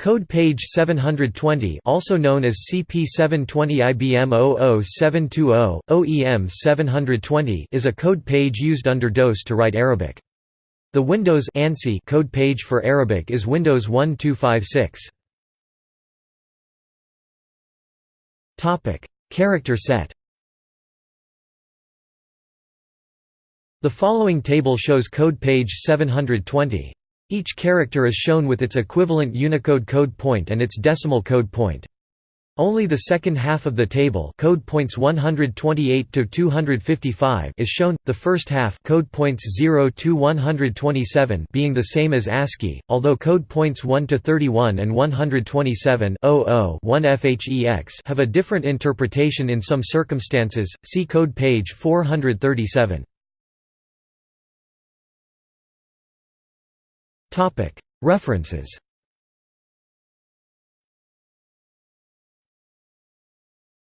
Code page 720 also known as CP720 IBM 00720, OEM 720 is a code page used under DOS to write Arabic. The Windows ANSI code page for Arabic is Windows 1256. Topic: Character set. The following table shows code page 720. Each character is shown with its equivalent Unicode code point and its decimal code point. Only the second half of the table code points 128 to 255 is shown, the first half code points 0 to 127 being the same as ASCII, although code points 1 to 31 and 127 1 FHEX have a different interpretation in some circumstances, see code page 437. References